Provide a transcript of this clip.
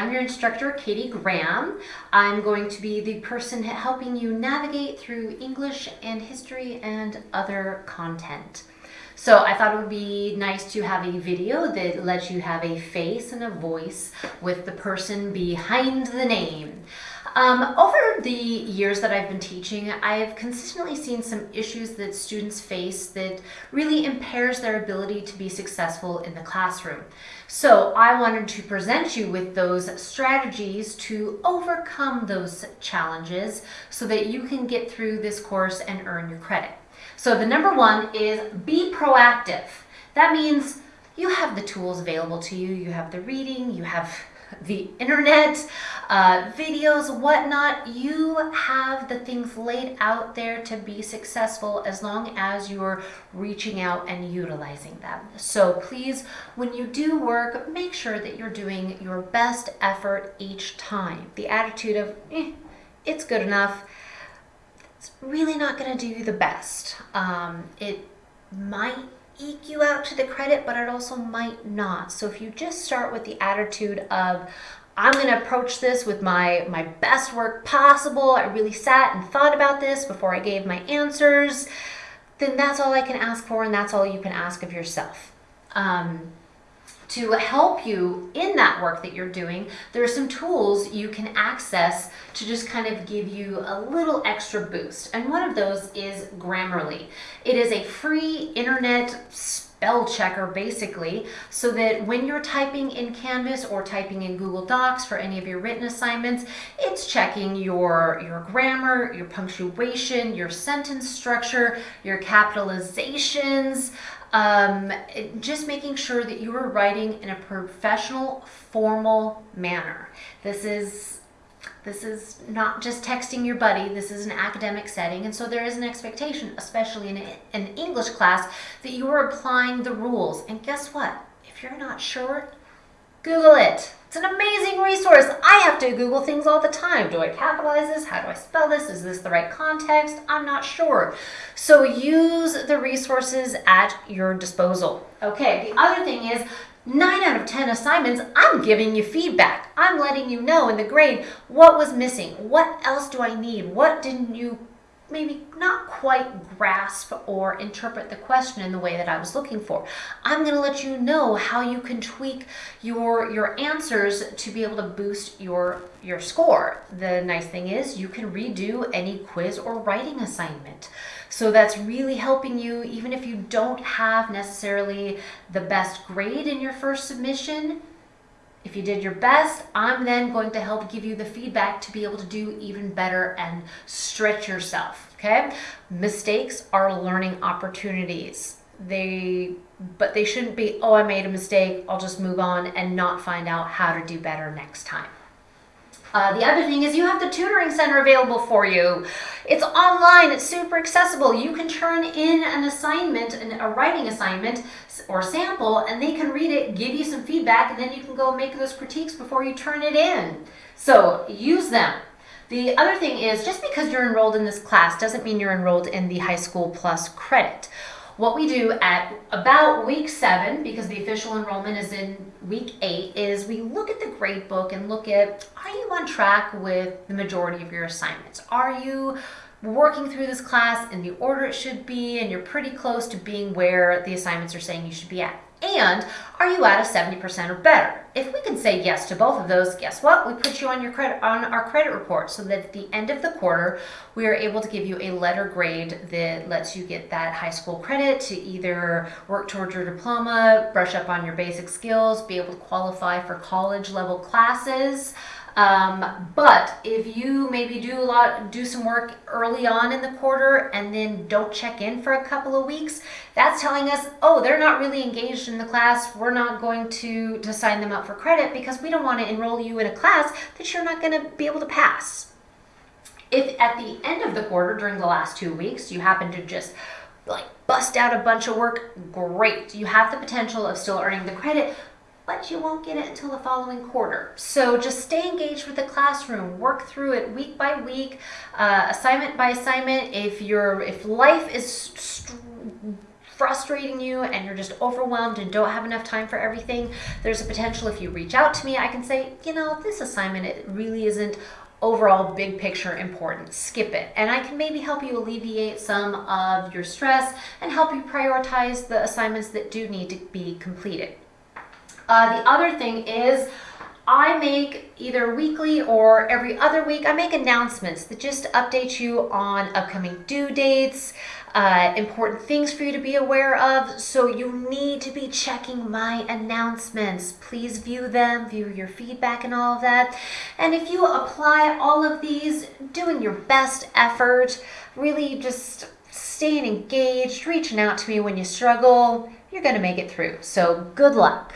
I'm your instructor, Katie Graham. I'm going to be the person helping you navigate through English and history and other content. So I thought it would be nice to have a video that lets you have a face and a voice with the person behind the name. Um, over the years that I've been teaching, I've consistently seen some issues that students face that really impairs their ability to be successful in the classroom. So I wanted to present you with those strategies to overcome those challenges so that you can get through this course and earn your credit. So the number one is be proactive. That means you have the tools available to you. You have the reading, you have the internet, uh, videos, whatnot. You have the things laid out there to be successful as long as you're reaching out and utilizing them. So please, when you do work, make sure that you're doing your best effort each time. The attitude of, eh, it's good enough, it's really not going to do you the best. Um, it might eke you out to the credit, but it also might not. So if you just start with the attitude of, I'm going to approach this with my, my best work possible, I really sat and thought about this before I gave my answers, then that's all I can ask for and that's all you can ask of yourself. Um, to help you in that work that you're doing, there are some tools you can access to just kind of give you a little extra boost. And one of those is Grammarly. It is a free internet spell checker basically so that when you're typing in Canvas or typing in Google Docs for any of your written assignments, it's checking your, your grammar, your punctuation, your sentence structure, your capitalizations, um, just making sure that you are writing in a professional, formal manner. This is this is not just texting your buddy, this is an academic setting, and so there is an expectation, especially in an English class, that you are applying the rules. And guess what? If you're not sure, Google it. It's an amazing resource. I have to Google things all the time. Do I capitalize this? How do I spell this? Is this the right context? I'm not sure. So use the resources at your disposal. Okay, the other thing is 9 out of 10 assignments, I'm giving you feedback. I'm letting you know in the grade what was missing. What else do I need? What didn't you maybe not quite grasp or interpret the question in the way that I was looking for. I'm going to let you know how you can tweak your your answers to be able to boost your your score. The nice thing is you can redo any quiz or writing assignment. So that's really helping you even if you don't have necessarily the best grade in your first submission, if you did your best, I'm then going to help give you the feedback to be able to do even better and stretch yourself, okay? Mistakes are learning opportunities. They, but they shouldn't be, oh, I made a mistake, I'll just move on and not find out how to do better next time. Uh, the other thing is you have the tutoring center available for you. It's online, it's super accessible. You can turn in an assignment, a writing assignment or sample, and they can read it, give you some feedback, and then you can go make those critiques before you turn it in. So use them. The other thing is just because you're enrolled in this class doesn't mean you're enrolled in the high school plus credit. What we do at about week seven, because the official enrollment is in week eight, is we look at the grade book and look at, on track with the majority of your assignments? Are you working through this class in the order it should be and you're pretty close to being where the assignments are saying you should be at? And are you at a 70% or better? If we can say yes to both of those, guess what? We put you on your credit on our credit report so that at the end of the quarter, we are able to give you a letter grade that lets you get that high school credit to either work towards your diploma, brush up on your basic skills, be able to qualify for college level classes. Um, but if you maybe do a lot, do some work early on in the quarter and then don't check in for a couple of weeks, that's telling us, oh, they're not really engaged in the class. We're not going to, to sign them up for credit because we don't want to enroll you in a class that you're not going to be able to pass. If at the end of the quarter, during the last two weeks, you happen to just like bust out a bunch of work, great. You have the potential of still earning the credit, but you won't get it until the following quarter. So just stay engaged with the classroom, work through it week by week, uh, assignment by assignment. If you're, if life is frustrating you and you're just overwhelmed and don't have enough time for everything, there's a potential if you reach out to me, I can say, you know, this assignment it really isn't overall big picture important. Skip it. And I can maybe help you alleviate some of your stress and help you prioritize the assignments that do need to be completed. Uh, the other thing is I make either weekly or every other week, I make announcements that just update you on upcoming due dates, uh, important things for you to be aware of. So you need to be checking my announcements. Please view them, view your feedback and all of that. And if you apply all of these, doing your best effort, really just staying engaged, reaching out to me when you struggle, you're going to make it through. So good luck.